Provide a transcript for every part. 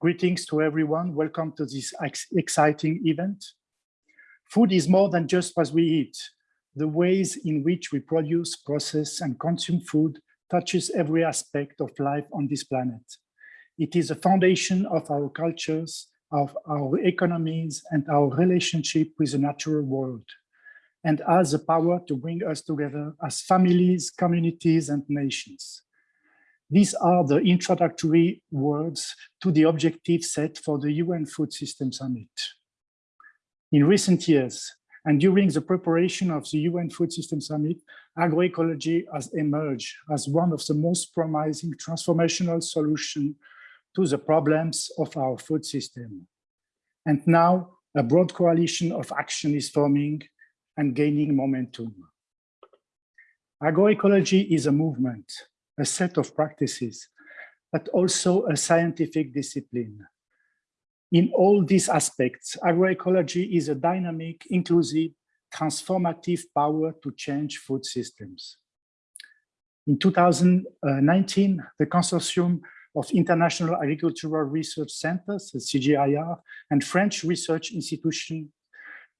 Greetings to everyone. Welcome to this ex exciting event. Food is more than just what we eat. The ways in which we produce, process, and consume food touches every aspect of life on this planet. It is a foundation of our cultures, of our economies, and our relationship with the natural world, and has the power to bring us together as families, communities, and nations. These are the introductory words to the objective set for the UN Food System Summit. In recent years, and during the preparation of the UN Food System Summit, agroecology has emerged as one of the most promising transformational solutions to the problems of our food system. And now a broad coalition of action is forming and gaining momentum. Agroecology is a movement a set of practices, but also a scientific discipline. In all these aspects, agroecology is a dynamic, inclusive, transformative power to change food systems. In 2019, the Consortium of International Agricultural Research Centers, the CGIAR, and French research institution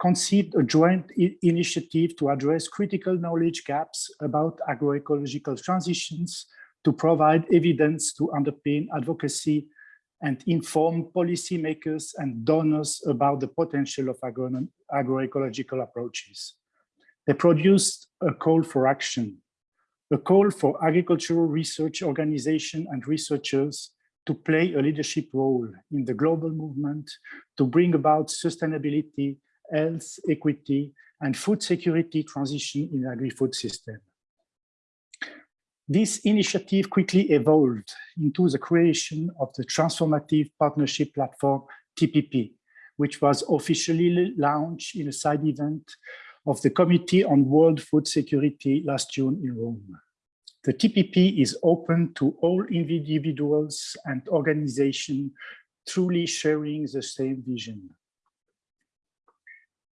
conceived a joint initiative to address critical knowledge gaps about agroecological transitions to provide evidence to underpin advocacy and inform policymakers and donors about the potential of agro agroecological approaches. They produced a call for action, a call for agricultural research organizations and researchers to play a leadership role in the global movement to bring about sustainability health, equity, and food security transition in agri-food system. This initiative quickly evolved into the creation of the Transformative Partnership Platform, TPP, which was officially launched in a side event of the Committee on World Food Security last June in Rome. The TPP is open to all individuals and organizations truly sharing the same vision.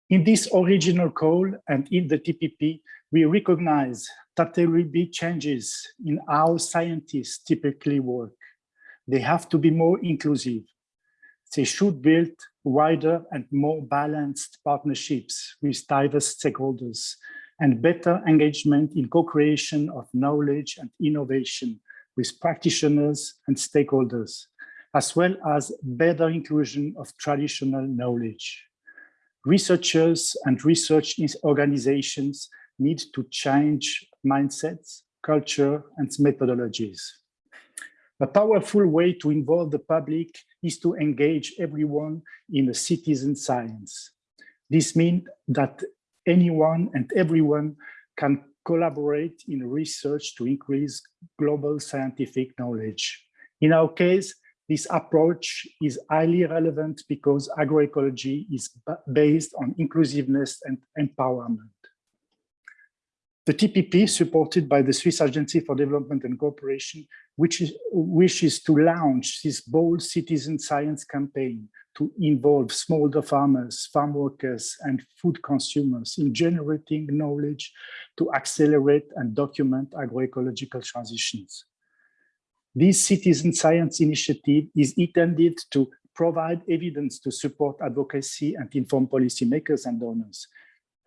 In this original call and in the TPP, we recognize that there will be changes in how scientists typically work. They have to be more inclusive. They should build wider and more balanced partnerships with diverse stakeholders and better engagement in co-creation of knowledge and innovation with practitioners and stakeholders, as well as better inclusion of traditional knowledge researchers and research organizations need to change mindsets, culture, and methodologies. A powerful way to involve the public is to engage everyone in a citizen science. This means that anyone and everyone can collaborate in research to increase global scientific knowledge. In our case, this approach is highly relevant because agroecology is based on inclusiveness and empowerment. The TPP, supported by the Swiss Agency for Development and Cooperation, which is, wishes to launch this bold citizen science campaign to involve smallholder farmers, farm workers, and food consumers in generating knowledge to accelerate and document agroecological transitions. This citizen science initiative is intended to provide evidence to support advocacy and inform policymakers and donors,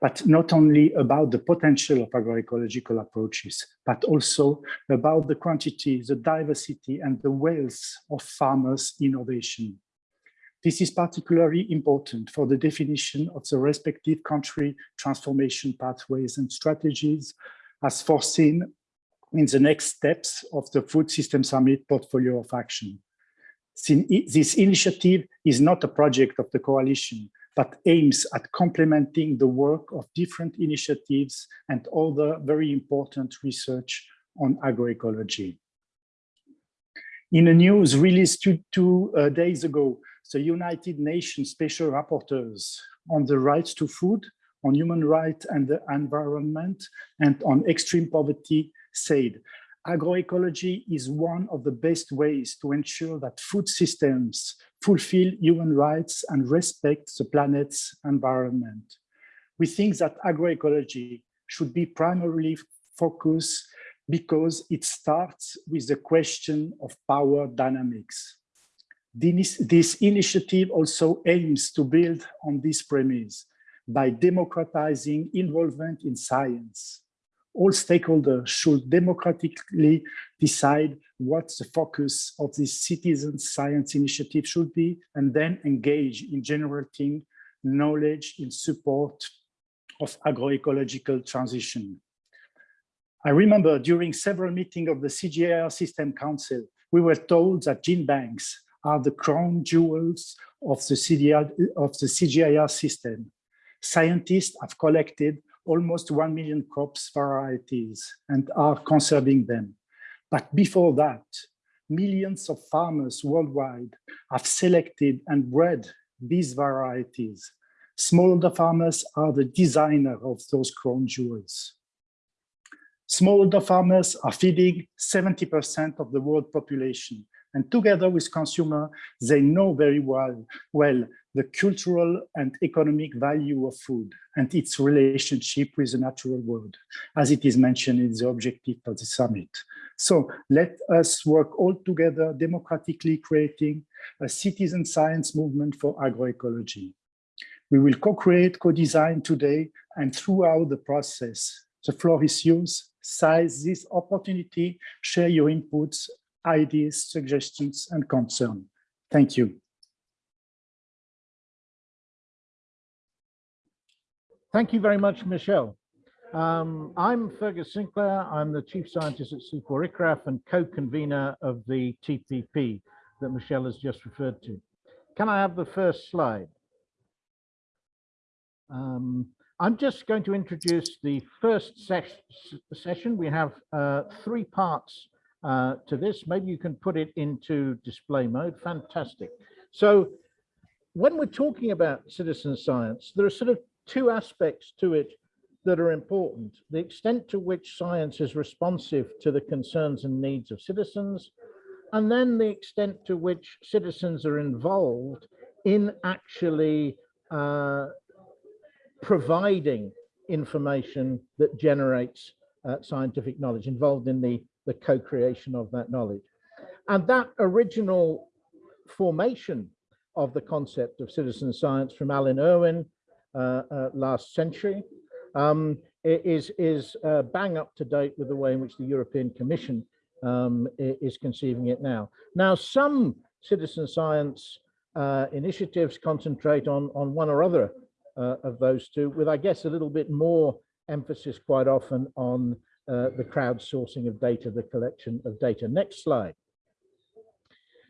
but not only about the potential of agroecological approaches, but also about the quantity, the diversity, and the wealth of farmers' innovation. This is particularly important for the definition of the respective country transformation pathways and strategies as foreseen in the next steps of the Food System Summit portfolio of action. This initiative is not a project of the coalition, but aims at complementing the work of different initiatives and other very important research on agroecology. In a news released two, two uh, days ago, the United Nations Special Rapporteurs on the rights to food, on human rights and the environment, and on extreme poverty said, agroecology is one of the best ways to ensure that food systems fulfill human rights and respect the planet's environment. We think that agroecology should be primarily focused because it starts with the question of power dynamics. This, this initiative also aims to build on this premise by democratizing involvement in science. All stakeholders should democratically decide what the focus of this citizen science initiative should be and then engage in generating knowledge in support of agroecological transition. I remember during several meetings of the CGIAR System Council, we were told that gene banks are the crown jewels of the, CDR, of the CGIAR system. Scientists have collected almost 1 million crops varieties and are conserving them. But before that, millions of farmers worldwide have selected and bred these varieties. Smallholder farmers are the designer of those crown jewels. Smallholder farmers are feeding 70% of the world population. And together with consumer, they know very well, well the cultural and economic value of food and its relationship with the natural world, as it is mentioned in the objective of the summit. So let us work all together democratically creating a citizen science movement for agroecology. We will co-create, co-design today and throughout the process. The floor is yours seize this opportunity, share your inputs, ideas, suggestions, and concern. Thank you. Thank you very much, Michelle. Um, I'm Fergus Sinclair. I'm the Chief Scientist at CIFOR ICRAF and co-convener of the TPP that Michelle has just referred to. Can I have the first slide? Um, I'm just going to introduce the first ses session. We have uh, three parts uh, to this. Maybe you can put it into display mode. Fantastic. So when we're talking about citizen science, there are sort of two aspects to it that are important. The extent to which science is responsive to the concerns and needs of citizens, and then the extent to which citizens are involved in actually uh, providing information that generates uh, scientific knowledge, involved in the, the co-creation of that knowledge. And that original formation of the concept of citizen science from Alan Irwin last century um, is, is uh, bang up to date with the way in which the European Commission um, is conceiving it now. Now, some citizen science uh, initiatives concentrate on, on one or other uh, of those two, with I guess a little bit more emphasis quite often on uh, the crowdsourcing of data, the collection of data. Next slide.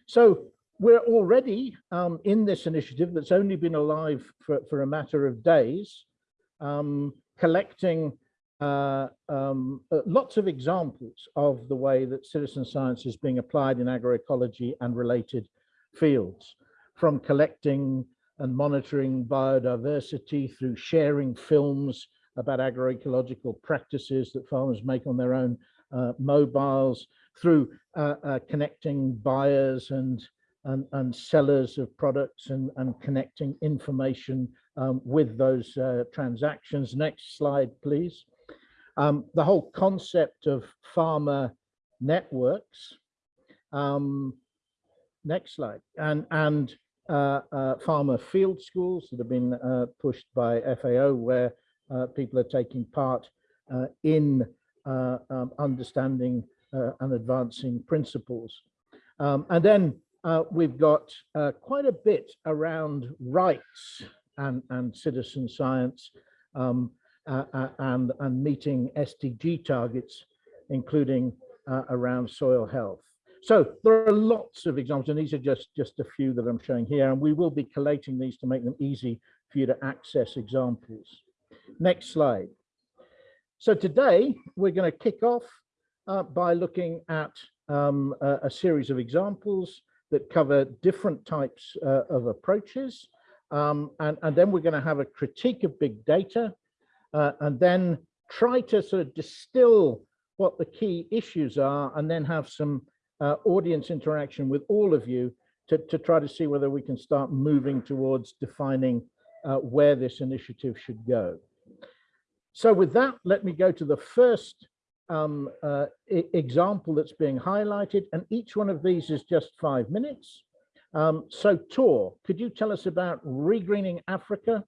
So we're already um, in this initiative that's only been alive for, for a matter of days, um, collecting uh, um, uh, lots of examples of the way that citizen science is being applied in agroecology and related fields, from collecting and monitoring biodiversity through sharing films about agroecological practices that farmers make on their own uh, mobiles, through uh, uh, connecting buyers and, and, and, sellers of products and, and connecting information um, with those uh, transactions. Next slide, please. Um, the whole concept of farmer networks. Um, next slide. And, and uh, uh, farmer field schools that have been uh, pushed by FAO where people are taking part in um, understanding and advancing principles. Um, and then uh, we've got uh, quite a bit around rights and, and citizen science um, uh, and, and meeting SDG targets, including around soil health. So there are lots of examples, and these are just, just a few that I'm showing here, and we will be collating these to make them easy for you to access examples. Next slide. So today we're going to kick off uh, by looking at um, a, a, series of examples that cover different types uh, of approaches. Um, and, and then we're going to have a critique of big data uh, and then try to sort of distill what the key issues are and then have some uh, audience interaction with all of you to, to try to see whether we can start moving towards defining uh, where this initiative should go. So with that, let me go to the first um, uh, example that's being highlighted, and each one of these is just five minutes. Um, so Tor, could you tell us about regreening Africa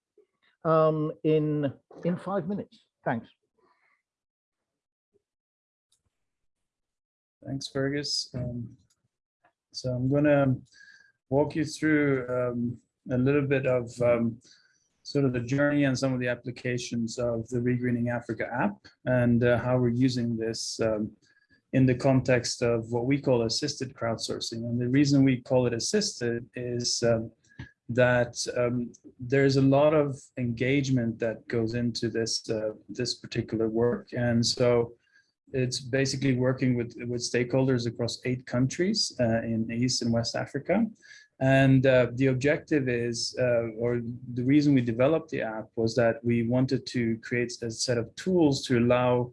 um, in, in five minutes? Thanks. Thanks, Fergus. Um, so I'm going to walk you through um, a little bit of um, sort of the journey and some of the applications of the Regreening Africa app and uh, how we're using this um, in the context of what we call assisted crowdsourcing. And the reason we call it assisted is um, that um, there's a lot of engagement that goes into this uh, this particular work. And so it's basically working with, with stakeholders across eight countries uh, in East and West Africa. And uh, the objective is, uh, or the reason we developed the app was that we wanted to create a set of tools to allow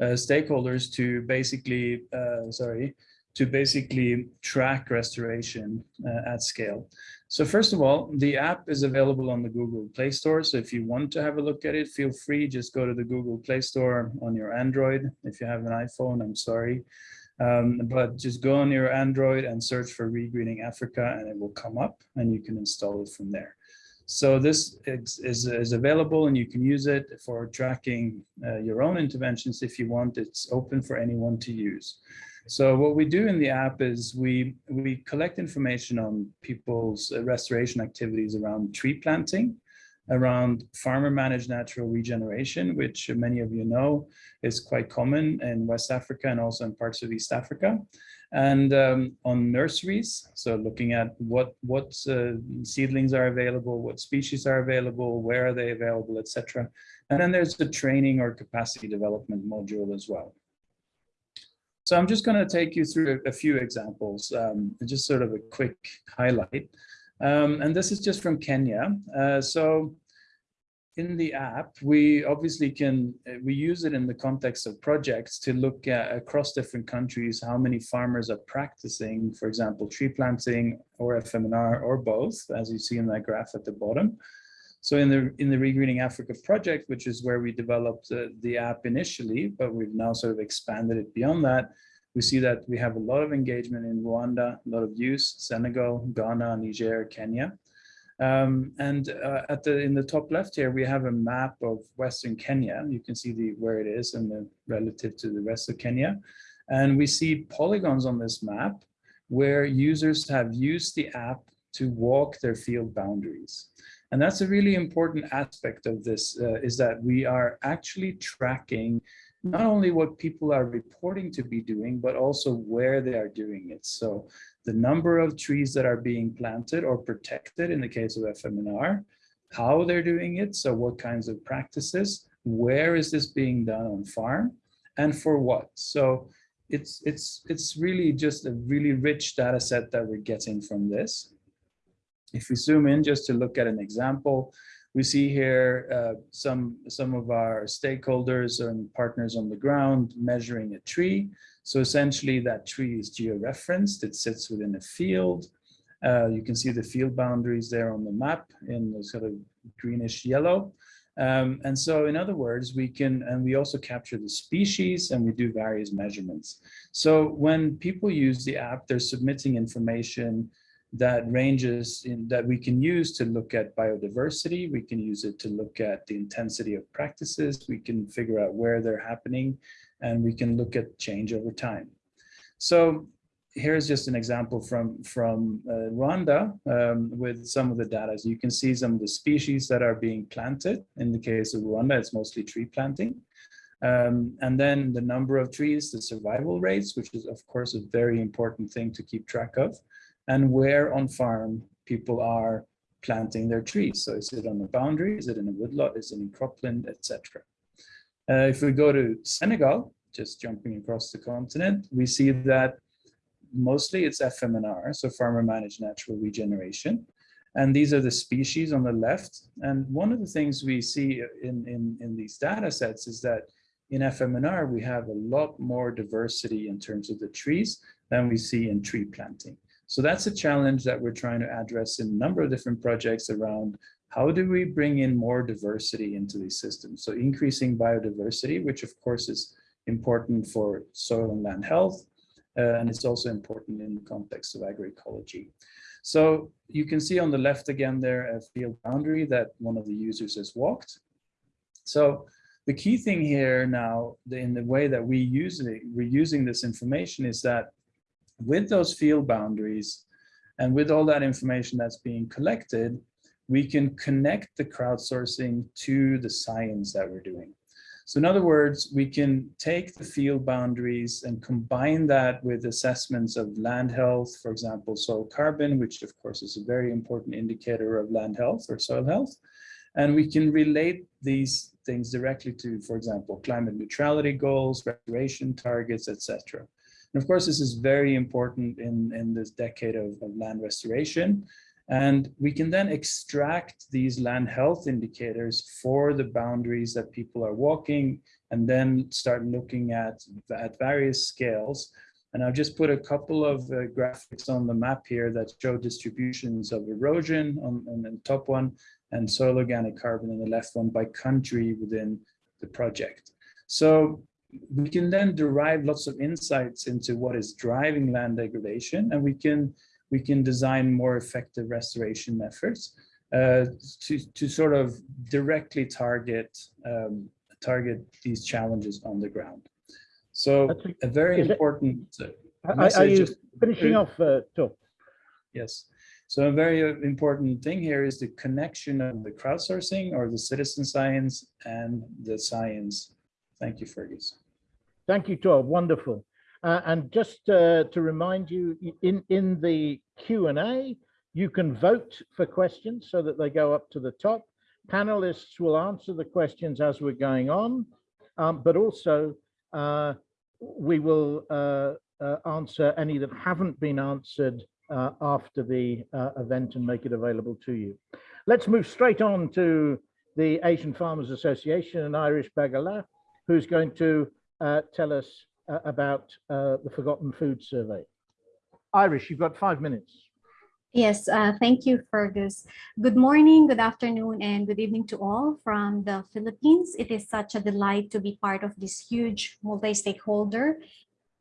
uh, stakeholders to basically, uh, sorry, to basically track restoration uh, at scale. So first of all, the app is available on the Google Play Store. So if you want to have a look at it, feel free, just go to the Google Play Store on your Android. If you have an iPhone, I'm sorry. Um, but just go on your Android and search for Regreening Africa and it will come up and you can install it from there. So this is, is, is available and you can use it for tracking uh, your own interventions if you want. It's open for anyone to use. So what we do in the app is we, we collect information on people's restoration activities around tree planting, around farmer managed natural regeneration, which many of you know is quite common in West Africa and also in parts of East Africa. And um, on nurseries, so looking at what, what uh, seedlings are available, what species are available, where are they available, etc. And then there's the training or capacity development module as well. So I'm just going to take you through a few examples, um, just sort of a quick highlight. Um, and this is just from Kenya. Uh, so in the app, we obviously can, uh, we use it in the context of projects to look at across different countries, how many farmers are practicing, for example, tree planting or FMNR or both, as you see in that graph at the bottom. So in the in the Regreening Africa project, which is where we developed uh, the app initially, but we've now sort of expanded it beyond that, we see that we have a lot of engagement in Rwanda, a lot of use, Senegal, Ghana, Niger, Kenya. Um, and uh, at the in the top left here, we have a map of Western Kenya. You can see the where it is and the relative to the rest of Kenya. And we see polygons on this map where users have used the app to walk their field boundaries. And that's a really important aspect of this uh, is that we are actually tracking not only what people are reporting to be doing, but also where they are doing it. So the number of trees that are being planted or protected in the case of FMNR, how they're doing it, so what kinds of practices, where is this being done on farm, and for what. So it's, it's, it's really just a really rich data set that we're getting from this. If we zoom in just to look at an example, we see here uh, some, some of our stakeholders and partners on the ground measuring a tree. So essentially that tree is georeferenced, it sits within a field. Uh, you can see the field boundaries there on the map in the sort of greenish yellow. Um, and so in other words, we can, and we also capture the species and we do various measurements. So when people use the app, they're submitting information that ranges in that we can use to look at biodiversity. We can use it to look at the intensity of practices. We can figure out where they're happening and we can look at change over time. So here's just an example from, from uh, Rwanda um, with some of the data. So you can see some of the species that are being planted. In the case of Rwanda, it's mostly tree planting. Um, and then the number of trees, the survival rates, which is of course a very important thing to keep track of and where on farm people are planting their trees. So is it on a boundary? Is it in a woodlot? Is it in cropland, etc. Uh, if we go to Senegal, just jumping across the continent, we see that mostly it's FMNR, so farmer managed natural regeneration. And these are the species on the left. And one of the things we see in, in, in these data sets is that in FMNR, we have a lot more diversity in terms of the trees than we see in tree planting. So that's a challenge that we're trying to address in a number of different projects around how do we bring in more diversity into these systems? So increasing biodiversity, which of course is important for soil and land health, uh, and it's also important in the context of agroecology. So you can see on the left again there a field boundary that one of the users has walked. So the key thing here now, in the way that we use it, we're using this information is that with those field boundaries and with all that information that's being collected, we can connect the crowdsourcing to the science that we're doing. So in other words, we can take the field boundaries and combine that with assessments of land health, for example, soil carbon, which of course is a very important indicator of land health or soil health. And we can relate these things directly to, for example, climate neutrality goals, restoration targets, etc. And of course, this is very important in, in this decade of, of land restoration and we can then extract these land health indicators for the boundaries that people are walking and then start looking at, at various scales. And I've just put a couple of uh, graphics on the map here that show distributions of erosion on, on the top one and soil organic carbon on the left one by country within the project. So we can then derive lots of insights into what is driving land degradation and we can we can design more effective restoration efforts uh, to, to sort of directly target um, target these challenges on the ground. So a very important uh, are, are you finishing off, uh, Yes. So a very uh, important thing here is the connection of the crowdsourcing or the citizen science and the science. Thank you, Fergus. Thank you, Tor. Wonderful. Uh, and just uh, to remind you, in, in the Q&A, you can vote for questions so that they go up to the top. Panelists will answer the questions as we're going on, um, but also uh, we will uh, uh, answer any that haven't been answered uh, after the event and make it available to you. Let's move straight on to the Asian Farmers Association and Irish Bagala, who's going to tell us uh, about uh, the Forgotten Food Survey. Irish, you've got five minutes. Yes, uh, thank you, Fergus. Good morning, good afternoon, and good evening to all from the Philippines. It is such a delight to be part of this huge multi-stakeholder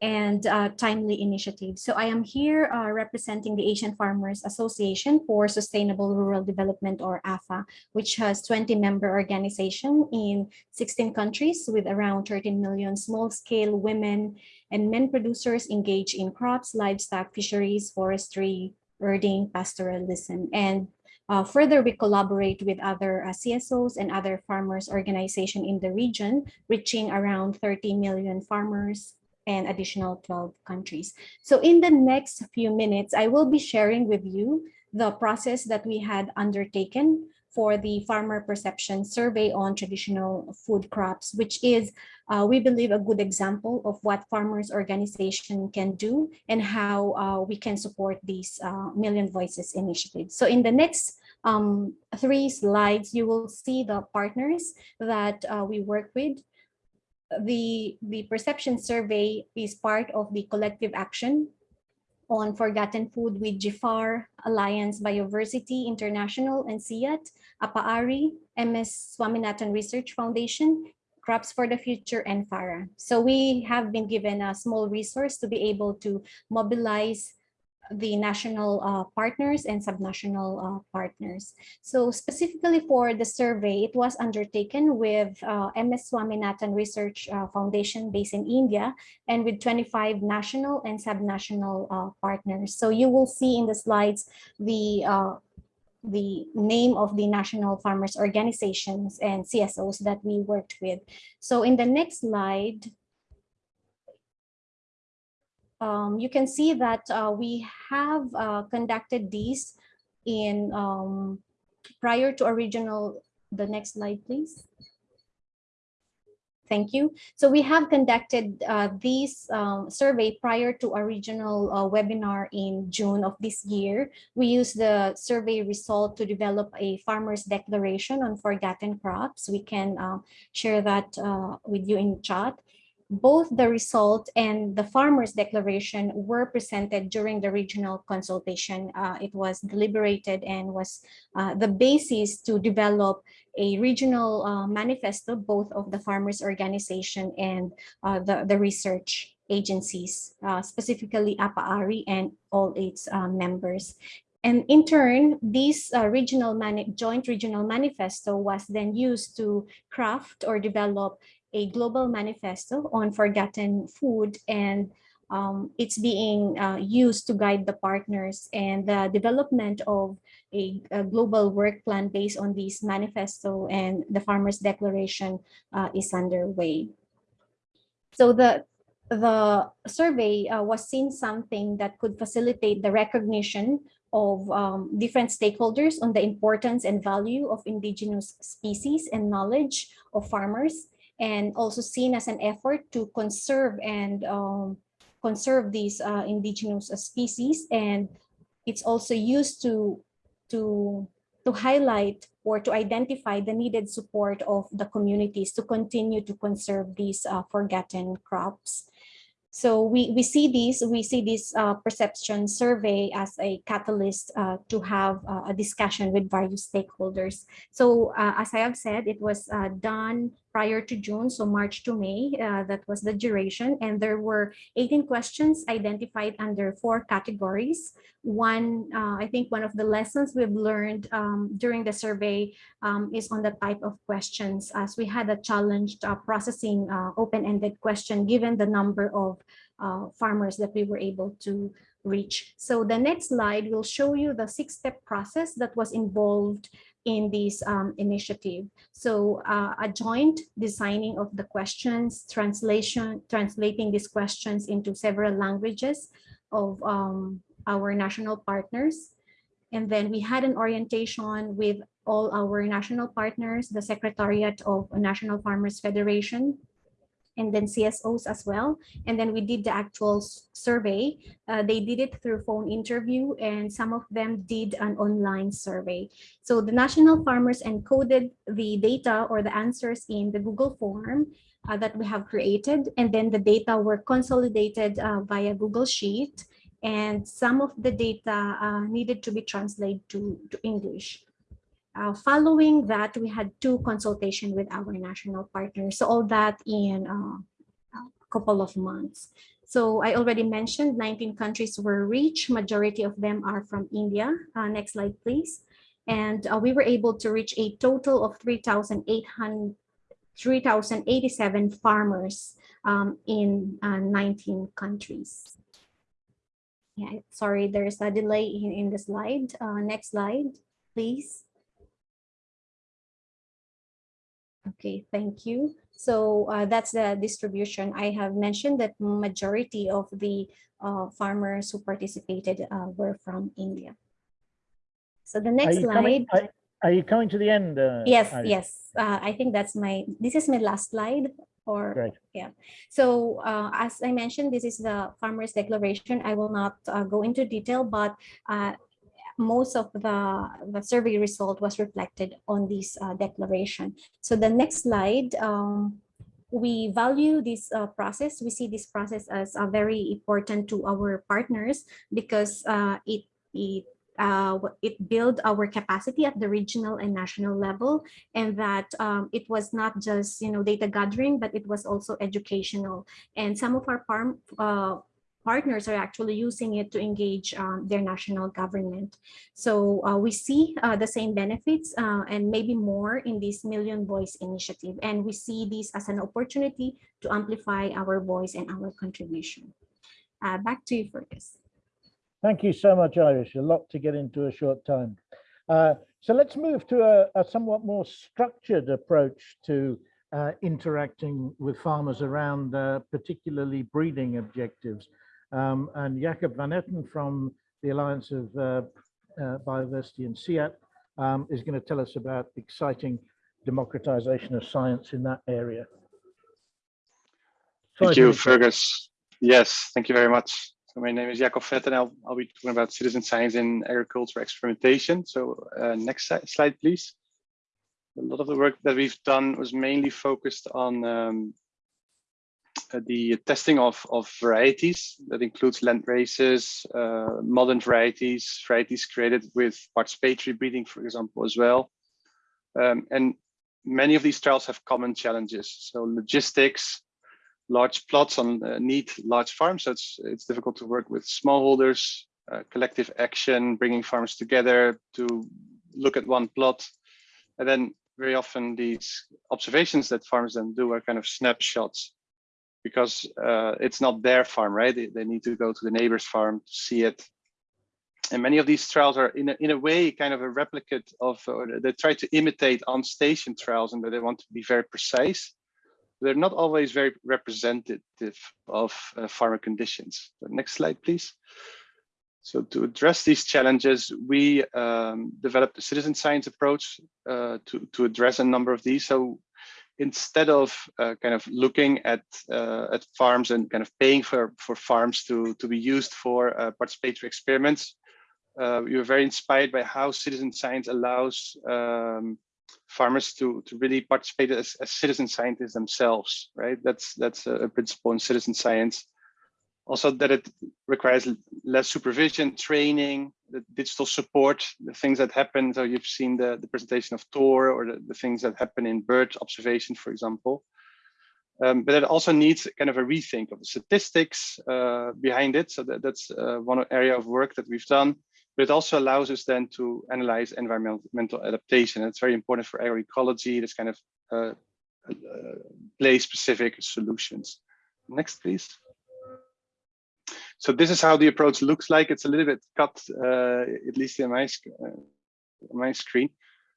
and uh, timely initiatives. So I am here uh, representing the Asian Farmers Association for Sustainable Rural Development or AFA, which has 20 member organization in 16 countries with around 13 million small-scale women and men producers engaged in crops, livestock, fisheries, forestry, herding, pastoralism, and uh, further, we collaborate with other uh, CSOs and other farmers organization in the region, reaching around 30 million farmers, and additional 12 countries. So in the next few minutes, I will be sharing with you the process that we had undertaken for the farmer perception survey on traditional food crops, which is, uh, we believe, a good example of what farmers organization can do and how uh, we can support these uh, Million Voices initiative. So in the next um, three slides, you will see the partners that uh, we work with the, the perception survey is part of the collective action on forgotten food with GFAR, Alliance Bioversity International and CIAT, APAARI, MS Swaminathan Research Foundation, Crops for the Future, and FARA. So we have been given a small resource to be able to mobilize the national uh, partners and subnational uh, partners. So specifically for the survey, it was undertaken with uh, MS Swaminathan Research uh, Foundation based in India and with 25 national and subnational uh, partners. So you will see in the slides the uh, the name of the national farmers organizations and CSOs that we worked with. So in the next slide, um, you can see that uh, we have uh, conducted these in um, prior to original, the next slide, please. Thank you. So we have conducted uh, this um, survey prior to original uh, webinar in June of this year. We used the survey result to develop a farmer's declaration on forgotten crops. We can uh, share that uh, with you in chat both the result and the farmer's declaration were presented during the regional consultation. Uh, it was deliberated and was uh, the basis to develop a regional uh, manifesto, both of the farmers organization and uh, the, the research agencies, uh, specifically APA-ARI and all its uh, members. And in turn, this uh, regional joint regional manifesto was then used to craft or develop a global manifesto on forgotten food and um, it's being uh, used to guide the partners and the development of a, a, global work plan based on this manifesto and the farmers declaration uh, is underway. So the the survey uh, was seen something that could facilitate the recognition of um, different stakeholders on the importance and value of indigenous species and knowledge of farmers and also seen as an effort to conserve and um, conserve these uh, indigenous species and it's also used to to to highlight or to identify the needed support of the communities to continue to conserve these uh, forgotten crops. So we, we see this, we see this uh, perception survey as a catalyst uh, to have uh, a discussion with various stakeholders. So uh, as I have said, it was uh, done prior to June, so March to May, uh, that was the duration. And there were 18 questions identified under four categories. One, uh, I think one of the lessons we've learned um, during the survey um, is on the type of questions as we had a challenged uh, processing uh, open-ended question given the number of uh, farmers that we were able to reach. So the next slide will show you the six-step process that was involved in this um, initiative. So uh, a joint designing of the questions, translation, translating these questions into several languages of um, our national partners. And then we had an orientation with all our national partners, the Secretariat of National Farmers Federation, and then CSOs as well. And then we did the actual survey. Uh, they did it through phone interview and some of them did an online survey. So the national farmers encoded the data or the answers in the Google form uh, that we have created. And then the data were consolidated uh, via Google Sheet. And some of the data uh, needed to be translated to, to English. Uh, following that, we had two consultation with our national partners. So all that in uh, a couple of months. So I already mentioned 19 countries were reached. Majority of them are from India. Uh, next slide, please. And uh, we were able to reach a total of 3,800 3,087 farmers um, in uh, 19 countries. Yeah, sorry, there's a delay in, in the slide. Uh, next slide, please. Okay, thank you. So uh, that's the distribution. I have mentioned that majority of the uh, farmers who participated uh, were from India. So the next slide. Coming, are, are, you coming to the end? Uh, yes, yes. Uh, I think that's my, this is my last slide or Great. yeah. So uh, as I mentioned, this is the farmers declaration. I will not go into detail, but most of the, the survey result was reflected on this uh, declaration. So the next slide, um, we value this uh, process. We see this process as uh, very important to our partners because uh, it, it uh, it built our capacity at the regional and national level and that um, it was not just you know data gathering but it was also educational and some of our farm uh, partners are actually using it to engage um, their national government. So uh, we see uh, the same benefits uh, and maybe more in this Million Voice initiative. And we see this as an opportunity to amplify our voice and our contribution. Uh, back to you, Fergus. Thank you so much, Irish. A lot to get into a short time. Uh, so let's move to a, a, somewhat more structured approach to uh, interacting with farmers around particularly breeding objectives. Um, and Jacob van Etten from the Alliance of uh, uh, Bioversity in CIAT um, is going to tell us about exciting democratization of science in that area. Thank you, Fergus. Yes, thank you very much. So my name is Jacob Vet and I'll, I'll be talking about citizen science in agriculture experimentation. So uh, next slide, please. A lot of the work that we've done was mainly focused on um, the testing of, of varieties that includes land races, uh, modern varieties, varieties created with participatory breeding, for example, as well. Um, and many of these trials have common challenges. So logistics, large plots on uh, neat large farms. So it's, it's difficult to work with smallholders, uh, collective action, bringing farms together to look at one plot. And then very often these observations that farmers then do are kind of snapshots because uh, it's not their farm, right? They, they need to go to the neighbor's farm to see it. And many of these trials are in a, in a way kind of a replicate of, or they try to imitate on-station trials and they want to be very precise. They're not always very representative of uh, farmer conditions. Next slide, please. So to address these challenges, we um, developed a citizen science approach uh, to, to address a number of these. So instead of uh, kind of looking at uh, at farms and kind of paying for for farms to to be used for uh, participatory experiments, uh, we were very inspired by how citizen science allows um, farmers to to really participate as, as citizen scientists themselves. Right, that's that's a principle in citizen science. Also, that it requires less supervision, training, the digital support, the things that happen. So you've seen the, the presentation of Tor or the, the things that happen in bird observation, for example. Um, but it also needs kind of a rethink of the statistics uh, behind it. So that, that's uh, one area of work that we've done. But it also allows us then to analyze environmental adaptation. It's very important for agroecology. This kind of uh, uh place-specific solutions. Next, please. So this is how the approach looks like. It's a little bit cut, uh, at least in my, uh, my screen,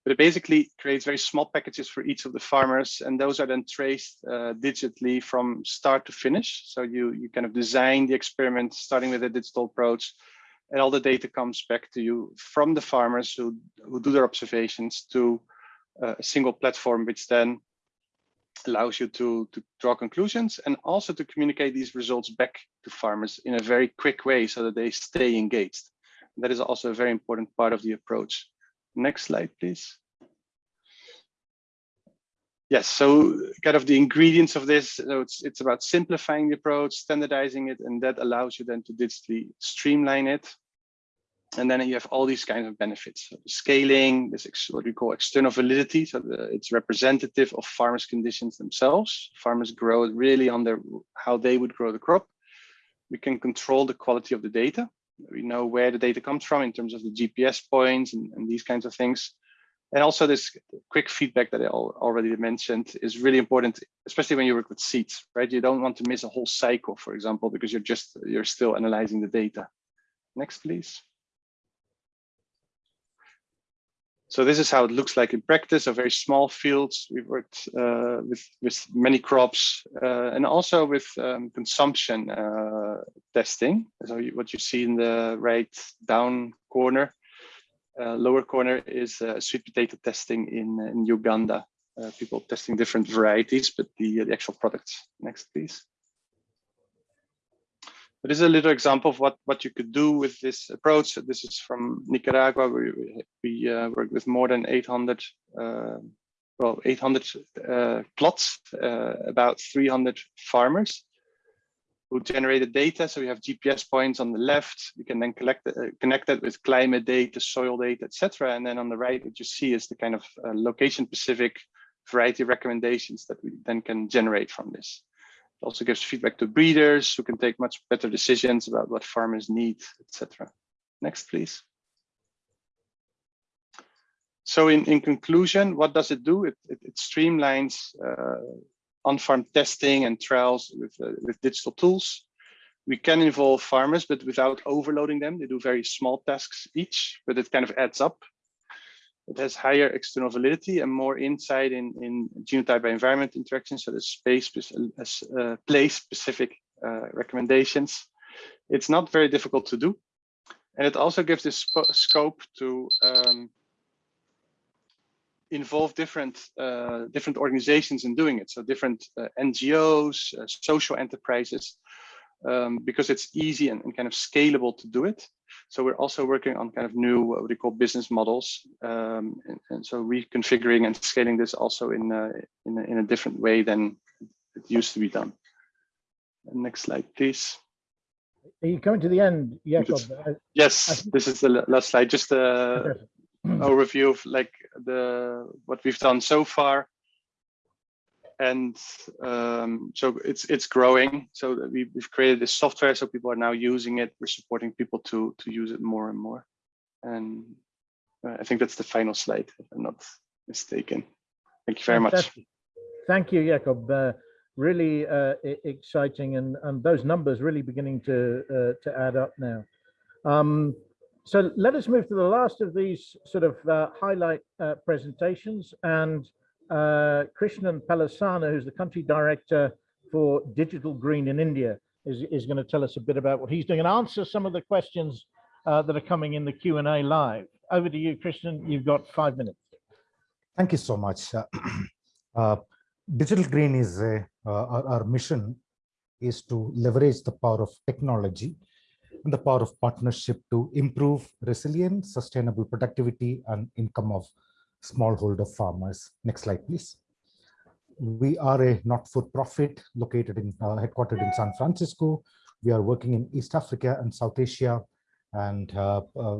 but it basically creates very small packages for each of the farmers, and those are then traced uh, digitally from start to finish. So you you kind of design the experiment starting with a digital approach, and all the data comes back to you from the farmers who who do their observations to uh, a single platform, which then allows you to, to draw conclusions and also to communicate these results back to farmers in a very quick way so that they stay engaged. That is also a very important part of the approach. Next slide, please. Yes, so kind of the ingredients of this, so it's, it's about simplifying the approach, standardizing it, and that allows you then to digitally streamline it and then you have all these kinds of benefits. So scaling, this what we call external validity. So the, it's representative of farmers' conditions themselves. Farmers grow really on their how they would grow the crop. We can control the quality of the data. We know where the data comes from in terms of the GPS points and, and these kinds of things. And also this quick feedback that I already mentioned is really important, especially when you work with seeds, right? You don't want to miss a whole cycle, for example, because you're just, you're still analyzing the data. Next, please. So this is how it looks like in practice, a very small fields. We've worked uh, with, with many crops uh, and also with um, consumption uh, testing. So you, what you see in the right down corner, uh, lower corner is uh, sweet potato testing in, in Uganda. Uh, people testing different varieties, but the, the actual products. Next, please. But this is a little example of what, what you could do with this approach. This is from Nicaragua, we, we uh, work with more than 800, uh, well, 800 uh, plots, uh, about 300 farmers who generated data. So we have GPS points on the left. We can then collect, uh, connect that with climate data, soil data, etc. And then on the right, what you see is the kind of uh, location-specific variety recommendations that we then can generate from this. It also gives feedback to breeders who can take much better decisions about what farmers need, etc. Next, please. So in, in conclusion, what does it do? It, it, it streamlines uh, on-farm testing and trials with, uh, with digital tools. We can involve farmers, but without overloading them. They do very small tasks each, but it kind of adds up it has higher external validity and more insight in, in genotype by environment interactions, so the space, uh, place specific uh, recommendations. It's not very difficult to do. And it also gives this scope to um, involve different uh, different organizations in doing it. So different uh, NGOs, uh, social enterprises, um, because it's easy and, and, kind of scalable to do it. So we're also working on kind of new what we call business models, um, and, and, so reconfiguring and scaling this also in a, in a, in a different way than it used to be done. Next slide, please. Are you coming to the end, Jacob? Yes, this is the last slide. Just a overview of like the what we've done so far. And um, so it's it's growing. So we, we've created this software, so people are now using it. We're supporting people to to use it more and more. And uh, I think that's the final slide, if I'm not mistaken. Thank you very much. Thank you, Jacob. Uh, really uh, exciting, and and those numbers really beginning to uh, to add up now. Um, so let us move to the last of these sort of uh, highlight uh, presentations, and uh, Krishnan Pallassana, who's the country director for Digital Green in India, is is going to tell us a bit about what he's doing and answer some of the questions uh, that are coming in the Q and A live. Over to you, Krishnan. You've got five minutes. Thank you so much. Uh, Digital Green is a, uh, our, our mission is to leverage the power of technology and the power of partnership to improve resilience, sustainable productivity, and income of smallholder farmers. Next slide, please. We are a not-for-profit located in uh, headquartered in San Francisco. We are working in East Africa and South Asia, and uh, uh,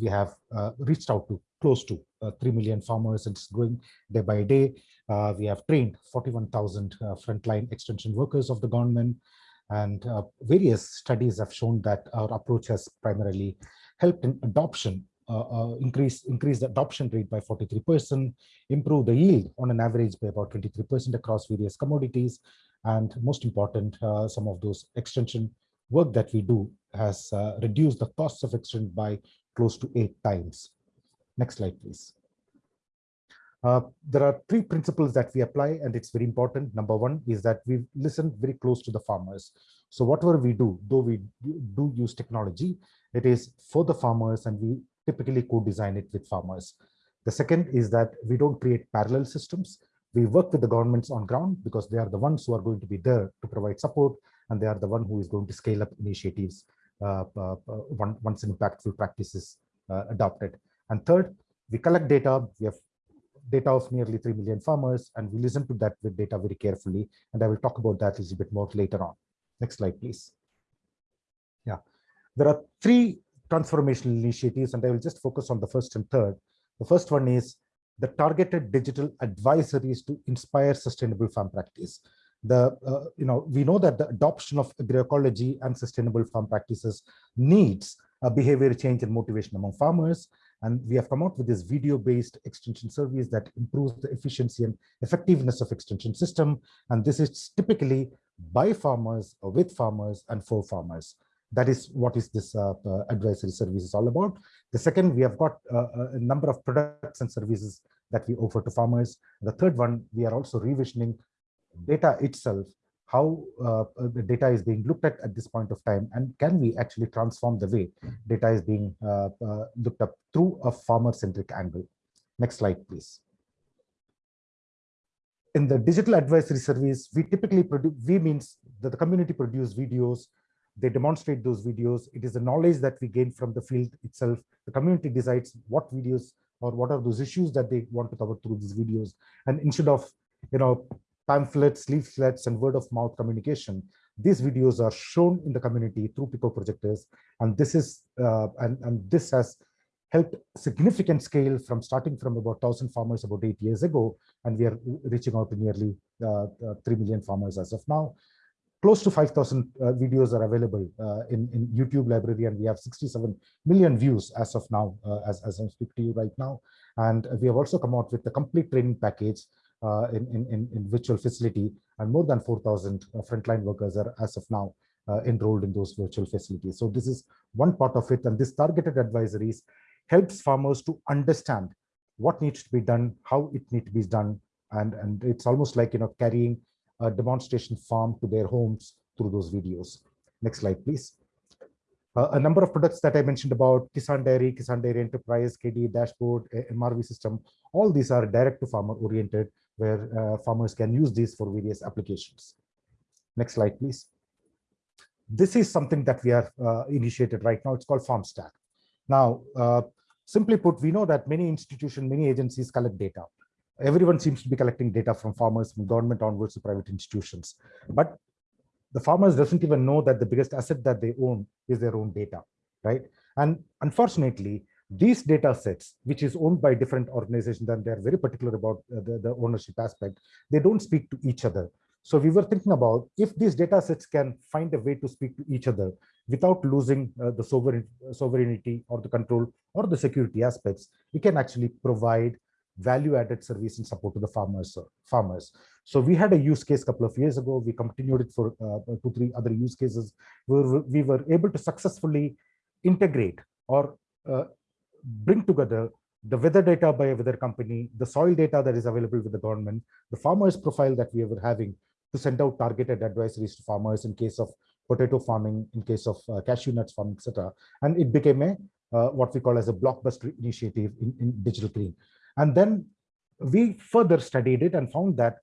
we have uh, reached out to close to uh, 3 million farmers and it's growing day by day. Uh, we have trained 41,000 uh, frontline extension workers of the government and various studies have shown that our approach has primarily helped in adoption, increase, increase the adoption rate by 43%, improve the yield on an average by about 23% across various commodities. And most important, uh, some of those extension work that we do has uh, reduced the costs of extension by close to eight times. Next slide, please. Uh, there are three principles that we apply, and it's very important. Number one is that we listen very close to the farmers. So whatever we do, though we do use technology, it is for the farmers, and we typically co-design it with farmers. The second is that we don't create parallel systems. We work with the governments on ground because they are the ones who are going to be there to provide support, and they are the one who is going to scale up initiatives uh, uh, once impactful practice is uh, adopted. And third, we collect data. We have data of nearly 3 million farmers, and we listen to that with data very carefully. And I will talk about that a little bit more later on. Next slide, please. Yeah, there are three transformational initiatives, and I will just focus on the first and third. The first one is the targeted digital advisories to inspire sustainable farm practice. The, uh, you know, we know that the adoption of agroecology and sustainable farm practices needs a behavior change and motivation among farmers. And we have come out with this video-based extension service that improves the efficiency and effectiveness of extension system. And this is typically by farmers or with farmers and for farmers. That is what is this uh, uh, advisory service is all about. The second, we have got uh, a number of products and services that we offer to farmers. The third one, we are also revisioning data itself how uh, the data is being looked at at this point of time and can we actually transform the way data is being uh, uh, looked up through a farmer-centric angle. Next slide, please. In the digital advisory service, we typically produce, we means that the community produce videos, they demonstrate those videos. It is the knowledge that we gain from the field itself. The community decides what videos or what are those issues that they want to cover through these videos. And instead of, you know, pamphlets, leaflets, and word of mouth communication. These videos are shown in the community through Pico projectors, and this is uh, and, and this has helped significant scale from starting from about 1,000 farmers about eight years ago, and we are reaching out to nearly uh, uh, 3 million farmers as of now. Close to 5,000 uh, videos are available uh, in, in YouTube library, and we have 67 million views as of now, uh, as, as I speak to you right now. And we have also come out with the complete training package uh, in, in, in virtual facility and more than 4,000 uh, frontline workers are as of now uh, enrolled in those virtual facilities. So this is one part of it and this targeted advisories helps farmers to understand what needs to be done, how it needs to be done and, and it's almost like you know carrying a demonstration farm to their homes through those videos. Next slide, please. Uh, a number of products that I mentioned about Kisan Dairy, Kisan Dairy Enterprise, KD Dashboard, MRV system, all these are direct to farmer oriented where uh, farmers can use these for various applications. Next slide, please. This is something that we are uh, initiated right now. It's called FarmStack. Now, uh, simply put, we know that many institutions, many agencies collect data. Everyone seems to be collecting data from farmers, from government onwards to private institutions. But the farmers doesn't even know that the biggest asset that they own is their own data, right? And unfortunately, These data sets, which is owned by different organizations, and they're very particular about uh, the, the ownership aspect, they don't speak to each other. So we were thinking about if these data sets can find a way to speak to each other without losing uh, the sovereign, sovereignty or the control or the security aspects, we can actually provide value-added service and support to the farmers. Uh, farmers. So we had a use case a couple of years ago. We continued it for uh, two, three other use cases where we were able to successfully integrate or uh, bring together the weather data by a weather company, the soil data that is available with the government, the farmer's profile that we were having to send out targeted advisories to farmers in case of potato farming, in case of uh, cashew nuts farming, etc. And it became a uh, what we call as a blockbuster initiative in, in digital green. And then we further studied it and found that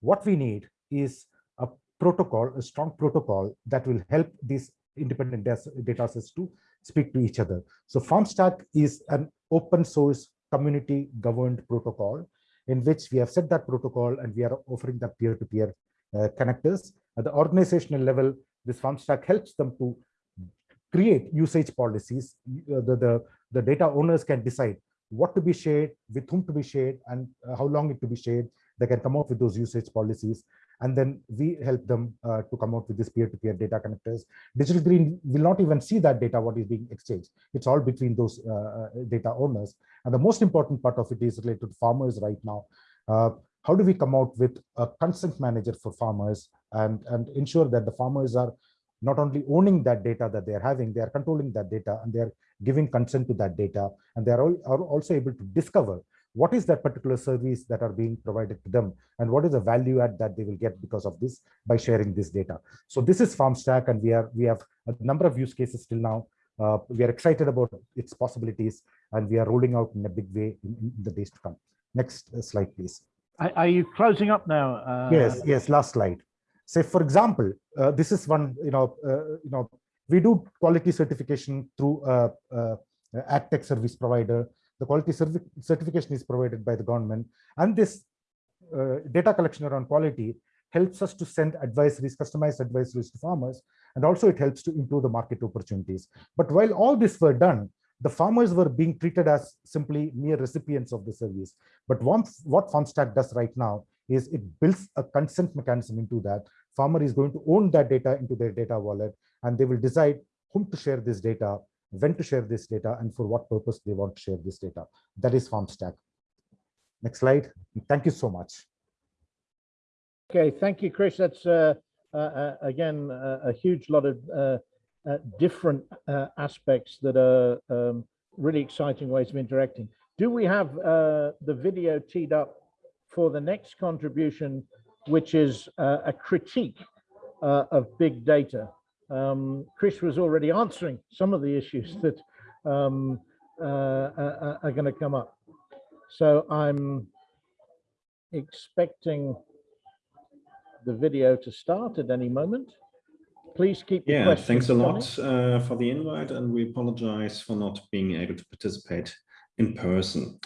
what we need is a protocol, a strong protocol that will help these independent data sets to speak to each other. So FarmStack is an open source community governed protocol in which we have set that protocol and we are offering that peer-to-peer -peer, uh, connectors. At the organizational level, this FarmStack helps them to create usage policies. Uh, the, the, the data owners can decide what to be shared, with whom to be shared, and uh, how long it to be shared. They can come up with those usage policies. And then we help them uh, to come out with this peer-to-peer -peer data connectors. Digital Green will not even see that data, what is being exchanged. It's all between those uh, uh data owners. And the most important part of it is related to farmers right now. Uh, how do we come out with a consent manager for farmers and, and ensure that the farmers are not only owning that data that they're having, they are controlling that data and they're giving consent to that data. And they are, all, are also able to discover what is that particular service that are being provided to them and what is the value add that they will get because of this by sharing this data. So this is FarmStack and we are we have a number of use cases till now. Uh, we are excited about its possibilities and we are rolling out in a big way in, in the days to come. Next slide, please. Are, you closing up now? Uh, yes, yes, last slide. Say, for example, uh, this is one, you know, uh, you know, we do quality certification through a, a, a tech service provider. The quality certification is provided by the government, and this uh, data collection around quality helps us to send advisories, customized advisories to farmers, and also it helps to improve the market opportunities. But while all this were done, the farmers were being treated as simply mere recipients of the service. But what FarmStack does right now is it builds a consent mechanism into that. Farmer is going to own that data into their data wallet, and they will decide whom to share this data, when to share this data, and for what purpose they want to share this data. That is FarmStack. Next slide. Thank you so much. Okay, thank you, Chris. That's uh, uh, uh again uh, a huge lot of uh, uh, different aspects that are um, really exciting ways of interacting. Do we have the video teed up for the next contribution, which is uh, a critique uh, of big data. Um, Chris was already answering some of the issues that um, uh, uh, are going to come up. So I'm expecting the video to start at any moment. Please keep yeah, thanks a lot uh, for the invite and we apologize for not being able to participate in person.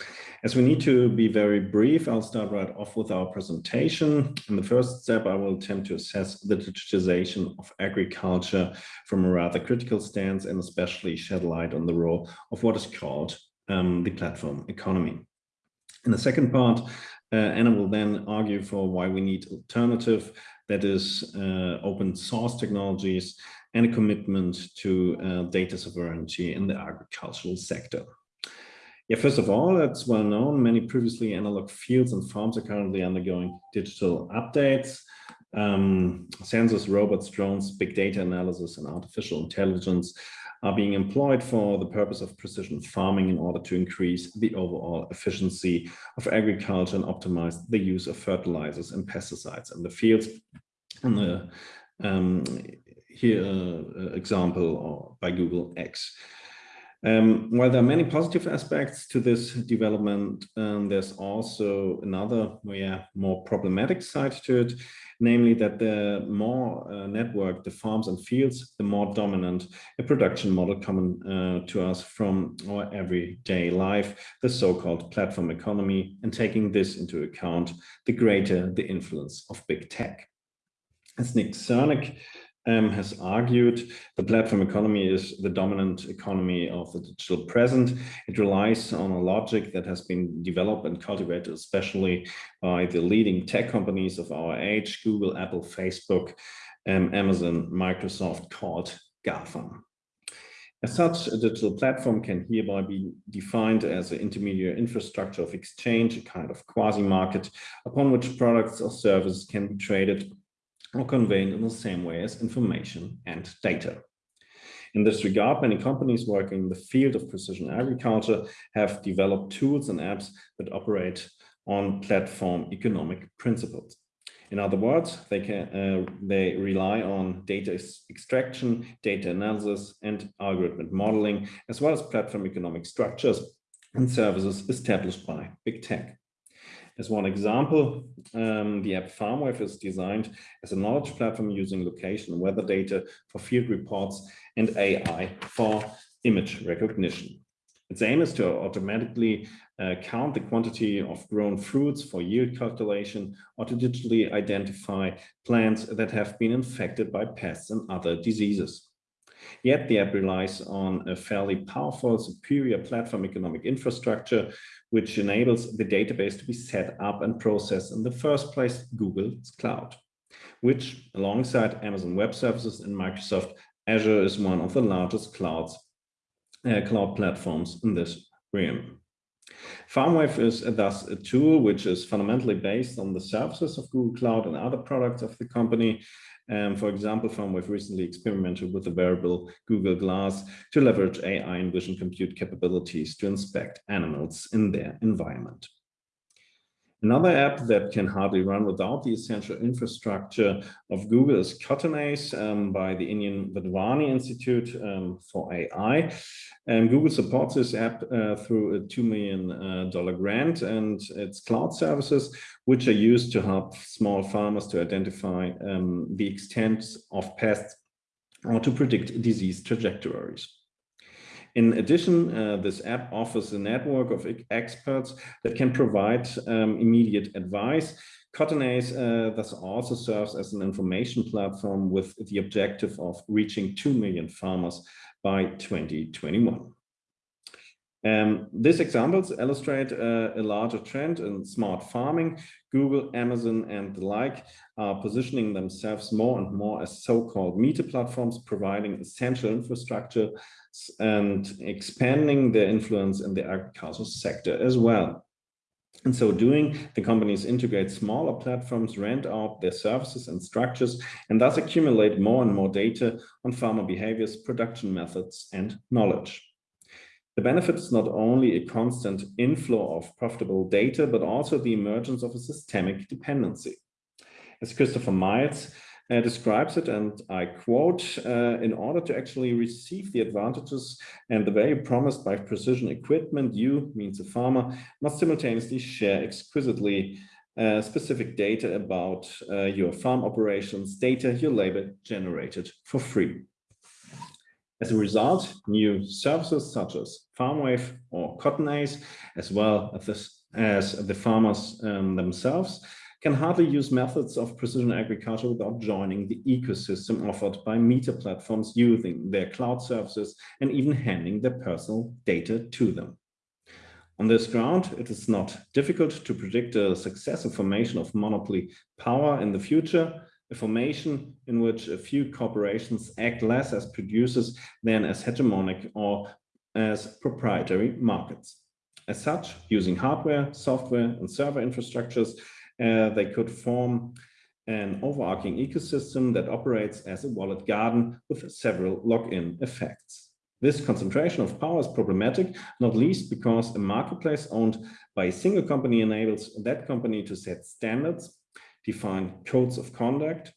As we need to be very brief, I'll start right off with our presentation. In the first step, I will attempt to assess the digitization of agriculture from a rather critical stance and especially shed light on the role of what is called um, the platform economy. In the second part, uh, Anna will then argue for why we need alternative, that is uh, open source technologies and a commitment to uh, data sovereignty in the agricultural sector. Yeah, first of all, it's well known, many previously analog fields and farms are currently undergoing digital updates. Um, sensors, robots, drones, big data analysis, and artificial intelligence are being employed for the purpose of precision farming in order to increase the overall efficiency of agriculture and optimize the use of fertilizers and pesticides in the fields. And the um, here uh, example by Google X. Um, while there are many positive aspects to this development, um, there's also another yeah, more problematic side to it, namely that the more uh, network the farms and fields, the more dominant a production model common uh, to us from our everyday life, the so-called platform economy, and taking this into account, the greater the influence of big tech. As Nick Srnicek um, has argued, the platform economy is the dominant economy of the digital present. It relies on a logic that has been developed and cultivated especially by the leading tech companies of our age, Google, Apple, Facebook, um, Amazon, Microsoft, called GAFA. As such, a digital platform can hereby be defined as an intermediate infrastructure of exchange, a kind of quasi-market upon which products or services can be traded or conveyed in the same way as information and data. In this regard, many companies working in the field of precision agriculture have developed tools and apps that operate on platform economic principles. In other words, they can uh, they rely on data extraction, data analysis, and algorithmic modeling, as well as platform economic structures and services established by big tech. As one example, um, the app FarmWave is designed as a knowledge platform using location weather data for field reports and AI for image recognition. Its aim is to automatically uh, count the quantity of grown fruits for yield calculation or to digitally identify plants that have been infected by pests and other diseases. Yet the app relies on a fairly powerful, superior platform economic infrastructure, which enables the database to be set up and processed in the first place, Google's cloud, which alongside Amazon Web Services and Microsoft Azure is one of the largest clouds, uh, cloud platforms in this realm. FarmWave is thus a tool which is fundamentally based on the services of Google Cloud and other products of the company, um, for example, FarmWave recently experimented with the wearable Google Glass to leverage AI and vision compute capabilities to inspect animals in their environment. Another app that can hardly run without the essential infrastructure of Google is CottonAce um, by the Indian Wadhwani Institute um, for AI. And Google supports this app uh, through a $2 million uh, grant and its cloud services, which are used to help small farmers to identify um, the extent of pests or to predict disease trajectories. In addition, uh, this app offers a network of experts that can provide um, immediate advice. CottonAce uh, thus also serves as an information platform with the objective of reaching 2 million farmers by 2021. Um, these examples illustrate uh, a larger trend in smart farming. Google, Amazon, and the like are positioning themselves more and more as so-called meta platforms, providing essential infrastructure and expanding their influence in the agricultural sector as well. In so doing, the companies integrate smaller platforms, rent out their services and structures, and thus accumulate more and more data on farmer behaviors, production methods, and knowledge. The benefit is not only a constant inflow of profitable data, but also the emergence of a systemic dependency. As Christopher Miles uh, describes it, and I quote, uh, in order to actually receive the advantages and the value promised by precision equipment, you, means a farmer, must simultaneously share exquisitely uh, specific data about uh, your farm operations, data your labor generated for free. As a result, new services such as FarmWave or CottonAce, as well as the farmers um, themselves, can hardly use methods of precision agriculture without joining the ecosystem offered by meta platforms using their cloud services and even handing their personal data to them. On this ground, it is not difficult to predict a successive formation of monopoly power in the future, a formation in which a few corporations act less as producers than as hegemonic or as proprietary markets. As such, using hardware, software, and server infrastructures, uh, they could form an overarching ecosystem that operates as a walled garden with several lock-in effects. This concentration of power is problematic, not least because a marketplace owned by a single company enables that company to set standards define codes of conduct,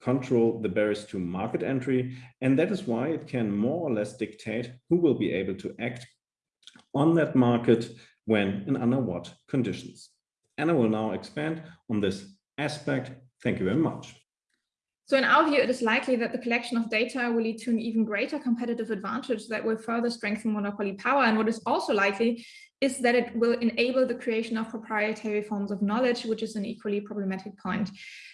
control the barriers to market entry, and that is why it can more or less dictate who will be able to act on that market when and under what conditions. And I will now expand on this aspect. Thank you very much. So in our view, it is likely that the collection of data will lead to an even greater competitive advantage that will further strengthen monopoly power. And what is also likely is that it will enable the creation of proprietary forms of knowledge, which is an equally problematic point.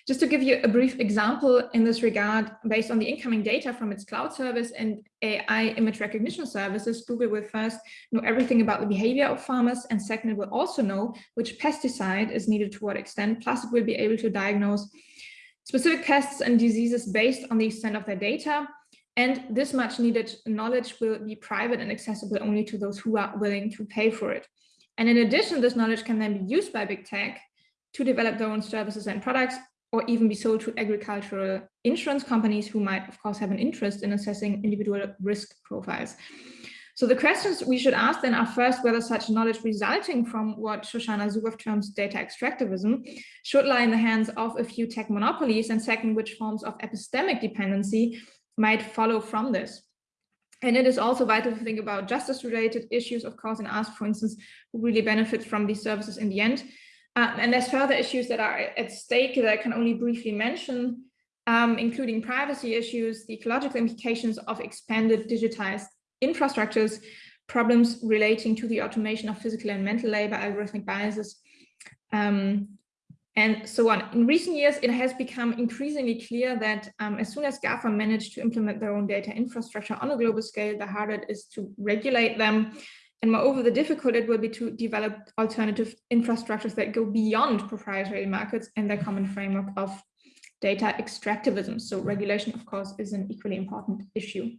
Just to give you a brief example in this regard, based on the incoming data from its cloud service and AI image recognition services, Google will first know everything about the behavior of farmers, and second, it will also know which pesticide is needed to what extent, plus it will be able to diagnose specific pests and diseases based on the extent of their data. And this much needed knowledge will be private and accessible only to those who are willing to pay for it. And in addition, this knowledge can then be used by big tech to develop their own services and products or even be sold to agricultural insurance companies who might, of course, have an interest in assessing individual risk profiles. So the questions we should ask then are first whether such knowledge resulting from what Shoshana Zuboff terms data extractivism should lie in the hands of a few tech monopolies, and second, which forms of epistemic dependency might follow from this. And it is also vital to think about justice-related issues, of course, and ask, for instance, who really benefits from these services in the end. Uh, and there's further issues that are at stake that I can only briefly mention, um, including privacy issues, the ecological implications of expanded digitized infrastructures, problems relating to the automation of physical and mental labor, algorithmic biases, um, and so on. In recent years, it has become increasingly clear that um, as soon as GAFA manage to implement their own data infrastructure on a global scale, the harder it is to regulate them. And moreover, the difficult it will be to develop alternative infrastructures that go beyond proprietary markets and their common framework of data extractivism. So regulation, of course, is an equally important issue.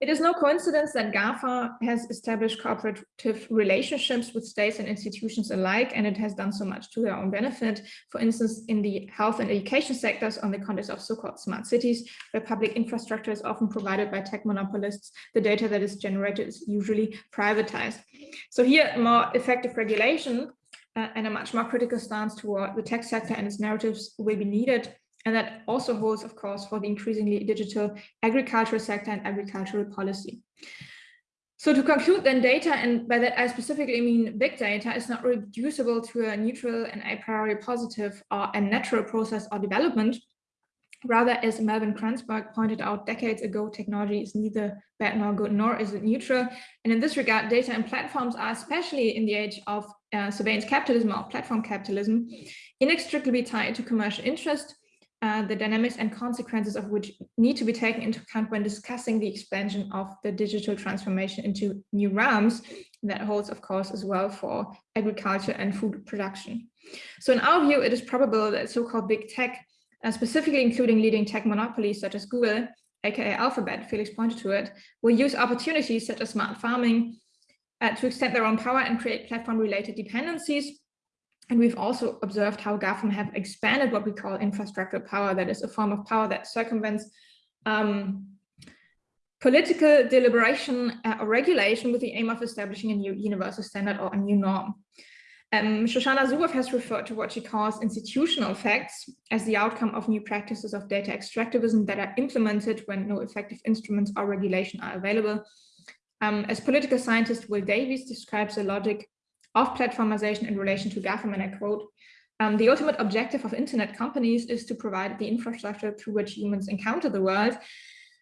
It is no coincidence that GAFA has established cooperative relationships with states and institutions alike, and it has done so much to their own benefit. For instance, in the health and education sectors on the context of so-called smart cities, where public infrastructure is often provided by tech monopolists, the data that is generated is usually privatized. So here, more effective regulation uh, and a much more critical stance toward the tech sector and its narratives will be needed and that also holds, of course, for the increasingly digital agricultural sector and agricultural policy. So to conclude then data, and by that I specifically mean big data, is not reducible to a neutral and a priori positive or a natural process or development. Rather, as Melvin Kranzberg pointed out decades ago, technology is neither bad nor good, nor is it neutral. And in this regard, data and platforms are, especially in the age of uh, surveillance capitalism or platform capitalism, inextricably tied to commercial interest, uh, the dynamics and consequences of which need to be taken into account when discussing the expansion of the digital transformation into new realms. That holds, of course, as well for agriculture and food production. So in our view, it is probable that so-called big tech, uh, specifically including leading tech monopolies such as Google, aka Alphabet, Felix pointed to it, will use opportunities such as smart farming uh, to extend their own power and create platform-related dependencies and we've also observed how GAFAM have expanded what we call infrastructure power, that is a form of power that circumvents um, political deliberation uh, or regulation with the aim of establishing a new universal standard or a new norm. Um, Shoshana Zuboff has referred to what she calls institutional effects as the outcome of new practices of data extractivism that are implemented when no effective instruments or regulation are available. Um, as political scientist Will Davies describes the logic of platformization in relation to GAFAM, and I quote, um, the ultimate objective of internet companies is to provide the infrastructure through which humans encounter the world.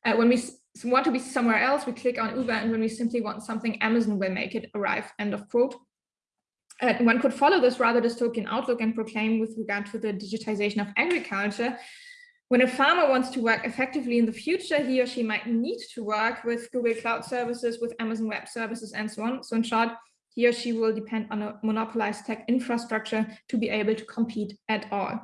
Uh, when we want to be somewhere else, we click on Uber, and when we simply want something, Amazon will make it arrive, end of quote. Uh, one could follow this rather dystopian outlook and proclaim with regard to the digitization of agriculture, when a farmer wants to work effectively in the future, he or she might need to work with Google Cloud Services, with Amazon Web Services, and so on. So in short, he or she will depend on a monopolized tech infrastructure to be able to compete at all.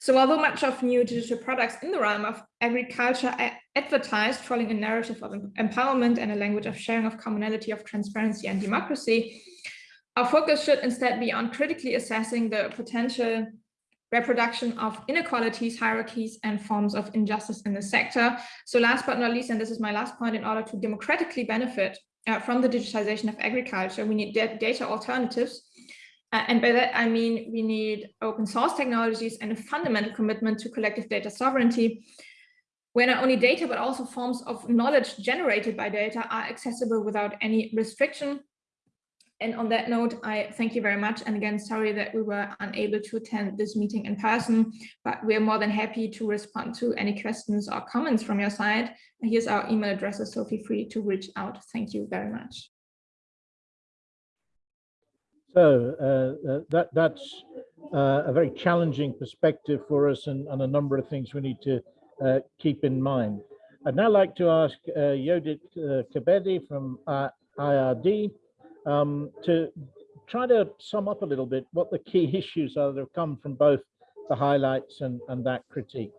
So although much of new digital products in the realm of agriculture advertised following a narrative of empowerment and a language of sharing of commonality of transparency and democracy, our focus should instead be on critically assessing the potential reproduction of inequalities, hierarchies, and forms of injustice in the sector. So last but not least, and this is my last point, in order to democratically benefit uh, from the digitization of agriculture, we need data alternatives. Uh, and by that, I mean, we need open source technologies and a fundamental commitment to collective data sovereignty, where not only data, but also forms of knowledge generated by data are accessible without any restriction. And on that note, I thank you very much. And again, sorry that we were unable to attend this meeting in person, but we are more than happy to respond to any questions or comments from your side. Here's our email addresses, so feel free to reach out. Thank you very much. So uh, uh, that that's uh, a very challenging perspective for us and, and, a number of things we need to uh, keep in mind. I'd now like to ask uh, Yodit uh, Kebede from IRD um, to try to sum up a little bit what the key issues are that have come from both the highlights and, and that critique.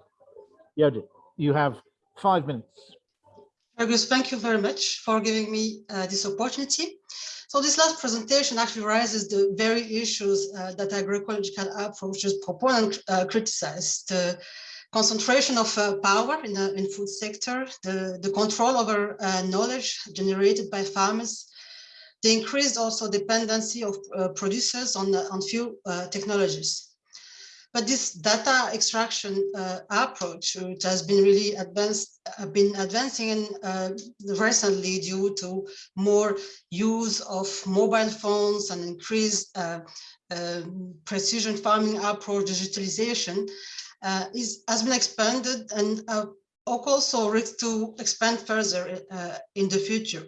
Yodit, you have five minutes. Fergus, thank you very much for giving me uh, this opportunity. So this last presentation actually raises the very issues uh, that agroecological approaches proponents uh, criticize. The concentration of uh, power in the in food sector, the, the control over uh, knowledge generated by farmers, the increased also dependency of uh, producers on, on few technologies. But this data extraction uh, approach, which has been really advanced, uh, been advancing uh, recently due to more use of mobile phones and increased uh, um, precision farming approach, digitalization, uh, is has been expanded and uh, also risk to expand further in the future.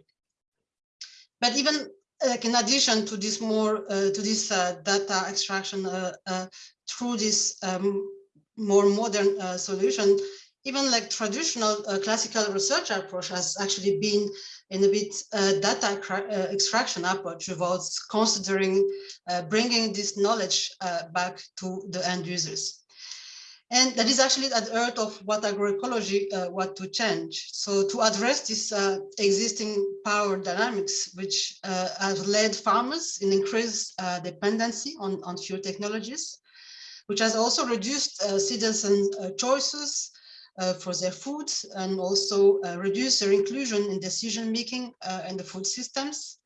But even like in addition to this more uh, to this uh, data extraction uh, through this um, more modern solution, even like traditional uh, classical research approach has actually been in a bit uh, data uh, extraction approach without considering bringing this knowledge back to the end users. And that is actually at the heart of what agroecology uh, want to change. So to address this uh, existing power dynamics, which uh, have led farmers in increased uh, dependency on, on few technologies, which has also reduced uh, citizen uh, choices for their food and also reduced their inclusion in decision making in the food systems.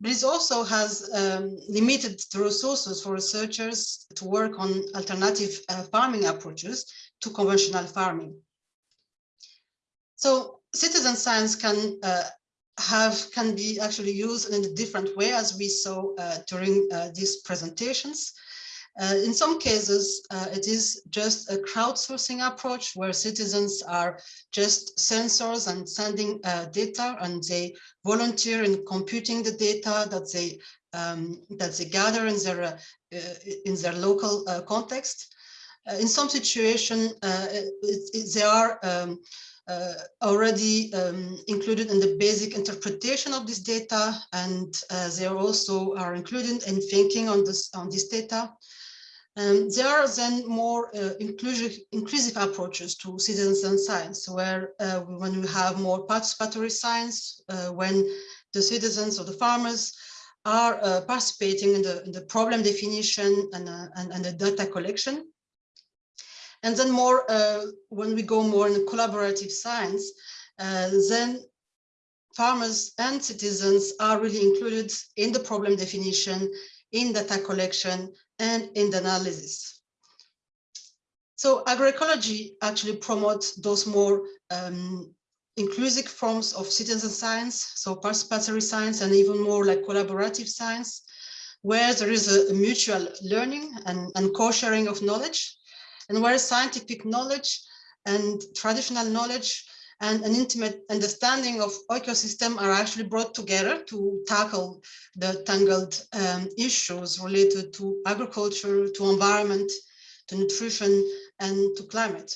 But it also has um, limited the resources for researchers to work on alternative farming approaches to conventional farming. So citizen science can uh, have can be actually used in a different way as we saw uh, during uh, these presentations. Uh, in some cases, uh, it is just a crowdsourcing approach where citizens are just sensors and sending uh, data and they volunteer in computing the data that they um, that they gather in their uh, in their local uh, context. Uh, in some situation, it, it, they are um, uh, already um, included in the basic interpretation of this data, and uh, they also are included in thinking on this on this data. Um, there are then more uh, inclusive, inclusive approaches to citizens and science, where uh, when we have more participatory science, uh, when the citizens or the farmers are uh, participating in the, in the, problem definition and, uh, and, and, the data collection. And then more, uh, when we go more in collaborative science, then farmers and citizens are really included in the problem definition, in data collection, and in the analysis. So agroecology actually promotes those more um, inclusive forms of citizen science, so participatory science and even more like collaborative science, where there is a, mutual learning and, and co-sharing of knowledge, and where scientific knowledge and traditional knowledge and an intimate understanding of ecosystem are actually brought together to tackle the tangled um, issues related to agriculture, to environment, to nutrition, and to climate.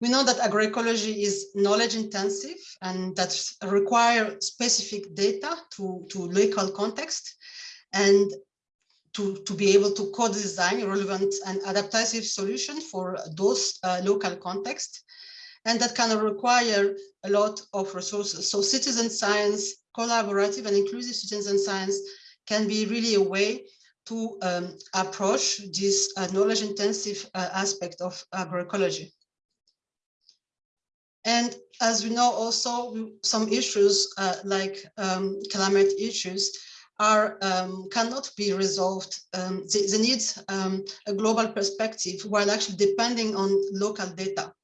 We know that agroecology is knowledge intensive and that require specific data to, to local context and to, to be able to co-design relevant and adaptive solution for those uh, local context and that kind of require a lot of resources. So citizen science, collaborative and inclusive citizen science can be really a way to um, approach this uh, knowledge intensive uh, aspect of agroecology. And as we know also some issues uh, like um, climate issues are um, cannot be resolved. Um, they, they, need um, a global perspective while actually depending on local data.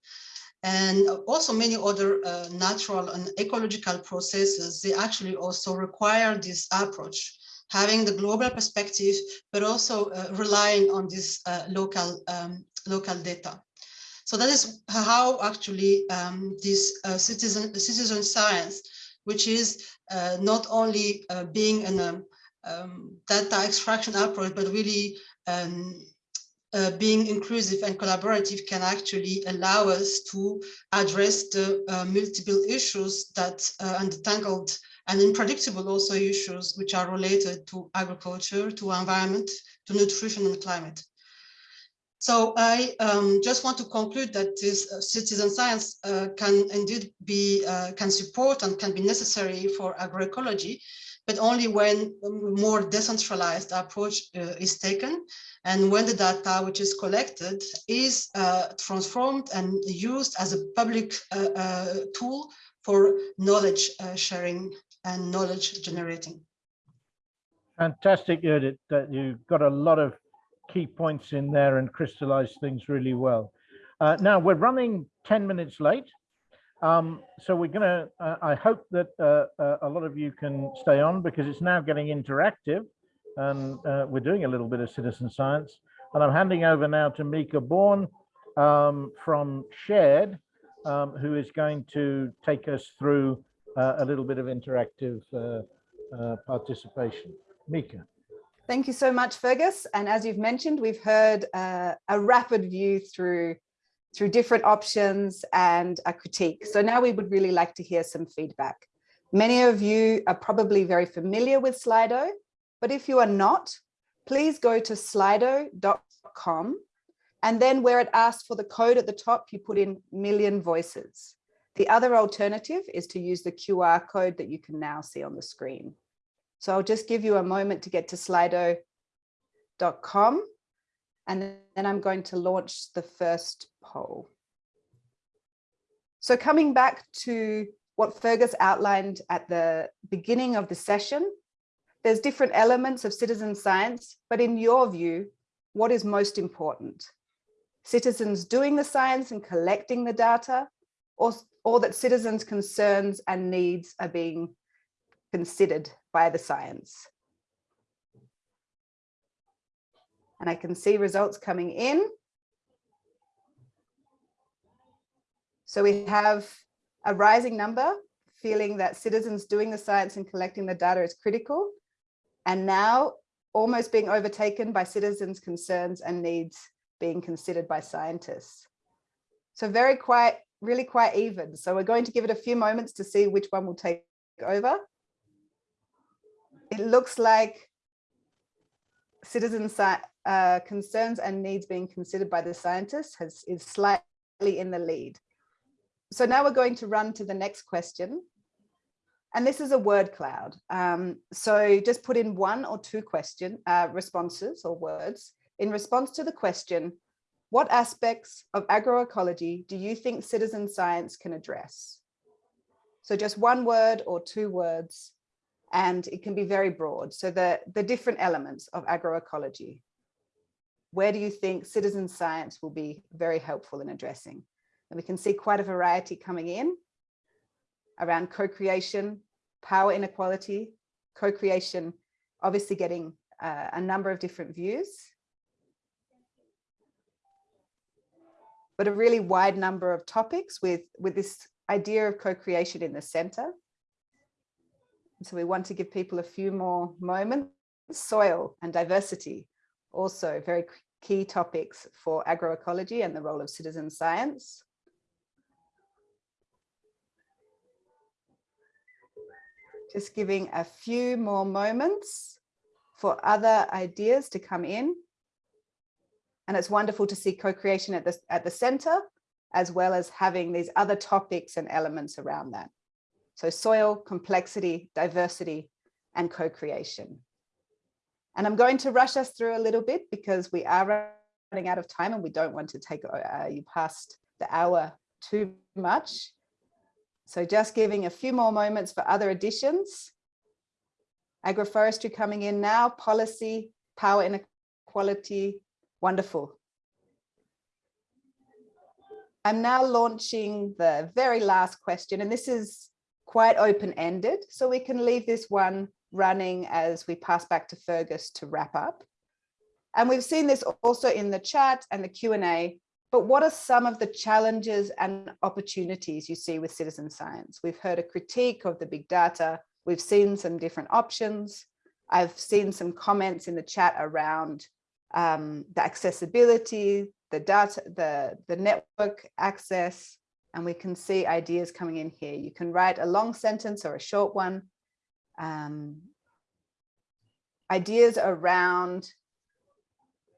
And also many other uh, natural and ecological processes, they actually also require this approach, having the global perspective, but also uh, relying on this uh, local, um, local data. So that is how actually um, this uh, citizen, citizen science, which is uh, not only uh, being an um, um, data extraction approach, but really um, uh, being inclusive and collaborative can actually allow us to address the uh, multiple issues that uh, untangled and unpredictable also issues which are related to agriculture, to environment, to nutrition and climate. So I um, just want to conclude that this uh, citizen science uh, can indeed be, uh, can support and can be necessary for agroecology, but only when a more decentralized approach uh, is taken and when the data which is collected is uh, transformed and used as a public uh, tool for knowledge sharing and knowledge generating. Fantastic, Judith, that you got a lot of key points in there and crystallize things really well. Uh, now we're running 10 minutes late. Um, so we're gonna, uh, I hope that uh, uh a lot of you can stay on because it's now getting interactive and uh, we're doing a little bit of citizen science. And I'm handing over now to Mika Bourne um, from Shared, um, who is going to take us through uh, a little bit of interactive participation. Mika. Thank you so much, Fergus. And as you've mentioned, we've heard uh, a rapid view through, through different options and a critique. So now we would really like to hear some feedback. Many of you are probably very familiar with Slido, but if you are not, please go to slido.com and then where it asks for the code at the top, you put in million voices. The other alternative is to use the QR code that you can now see on the screen. So I'll just give you a moment to get to slido.com and then I'm going to launch the first poll. So coming back to what Fergus outlined at the beginning of the session, there's different elements of citizen science, but in your view, what is most important? Citizens doing the science and collecting the data, or, or that citizens' concerns and needs are being considered by the science. And I can see results coming in. So we have a rising number feeling that citizens doing the science and collecting the data is critical. And now almost being overtaken by citizens' concerns and needs being considered by scientists. So very quite, really quite even. So we're going to give it a few moments to see which one will take over it looks like citizen uh, concerns and needs being considered by the scientists has is slightly in the lead. So now we're going to run to the next question. And this is a word cloud. Um, so just put in one or two question uh, responses or words in response to the question, what aspects of agroecology do you think citizen science can address? So just one word or two words and it can be very broad. So the, the different elements of agroecology, where do you think citizen science will be very helpful in addressing? And we can see quite a variety coming in around co-creation, power inequality, co-creation, obviously getting uh, a number of different views, but a really wide number of topics with, with this idea of co-creation in the center. So we want to give people a few more moments. Soil and diversity, also very key topics for agroecology and the role of citizen science. Just giving a few more moments for other ideas to come in. And it's wonderful to see co-creation at the, at the center, as well as having these other topics and elements around that. So soil, complexity, diversity, and co-creation. And I'm going to rush us through a little bit because we are running out of time and we don't want to take uh, you past the hour too much. So just giving a few more moments for other additions. Agroforestry coming in now, policy, power inequality, wonderful. I'm now launching the very last question, and this is quite open-ended, so we can leave this one running as we pass back to Fergus to wrap up. And we've seen this also in the chat and the Q&A, but what are some of the challenges and opportunities you see with citizen science? We've heard a critique of the big data. We've seen some different options. I've seen some comments in the chat around um, the accessibility, the data, the, the network access, and we can see ideas coming in here. You can write a long sentence or a short one. Um, ideas around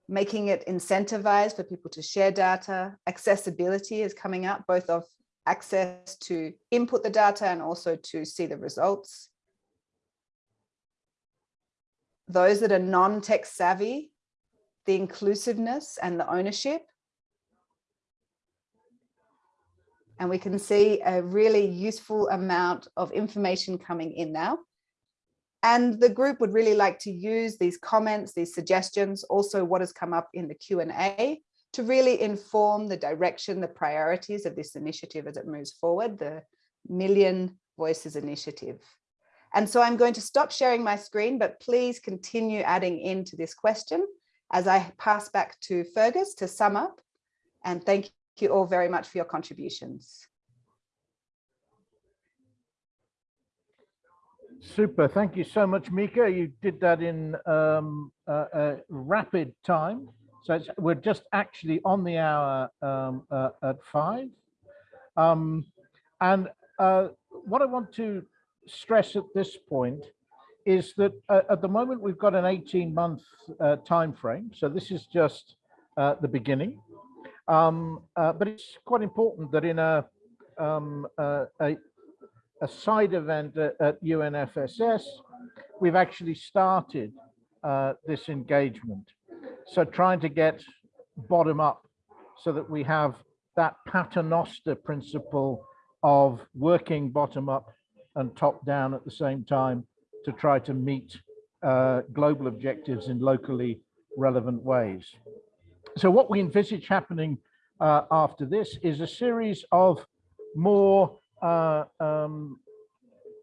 making it incentivized for people to share data. Accessibility is coming up, both of access to input the data and also to see the results. Those that are non-tech savvy, the inclusiveness and the ownership. And we can see a really useful amount of information coming in now. And the group would really like to use these comments, these suggestions, also what has come up in the Q&A to really inform the direction, the priorities of this initiative as it moves forward, the Million Voices Initiative. And so I'm going to stop sharing my screen, but please continue adding into this question as I pass back to Fergus to sum up. And thank you all very much for your contributions. Super. Thank you so much, Mika. You did that in um, uh, uh, rapid time. So we're just actually on the hour um, uh, at five. Um, and uh, what I want to stress at this point is that uh, at the moment we've got an 18 month uh, time frame. So this is just the beginning. Um, but it's quite important that in a, um, a, a side event at, at UNFSS, we've actually started uh, this engagement. So trying to get bottom up so that we have that paternoster principle of working bottom up and top down at the same time to try to meet uh, global objectives in locally relevant ways. So what we envisage happening uh, after this is a series of more uh, um,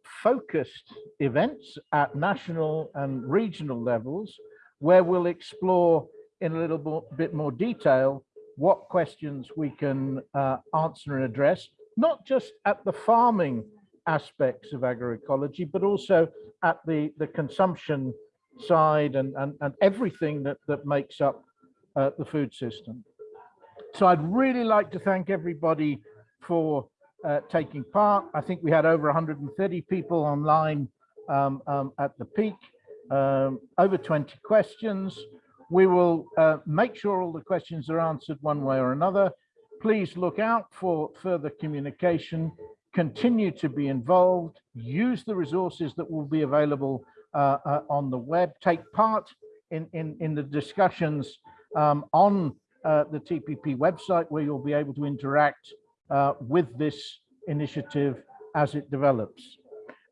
focused events at national and regional levels where we'll explore in a little bit more detail what questions we can uh, answer and address, not just at the farming aspects of agroecology, but also at the, the consumption side and, and, and everything that, that makes up uh, the food system. So I'd really like to thank everybody for uh, taking part. I think we had over 130 people online um, um, at the peak, um, over 20 questions. We will uh, make sure all the questions are answered one way or another. Please look out for further communication, continue to be involved, use the resources that will be available uh, uh on the web, take part in, in, in the discussions um, on uh, the TPP website where you'll be able to interact uh, with this initiative as it develops.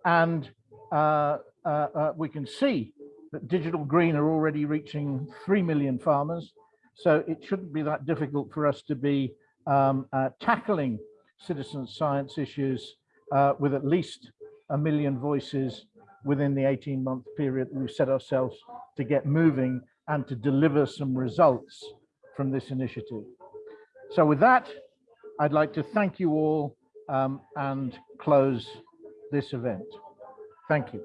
And uh, uh, uh, we can see that Digital Green are already reaching 3 million farmers. So it shouldn't be that difficult for us to be um, uh, tackling citizen science issues with at least a million voices within the 18 month period that we've set ourselves to get moving and to deliver some results from this initiative. So with that, I'd like to thank you all um, and close this event. Thank you.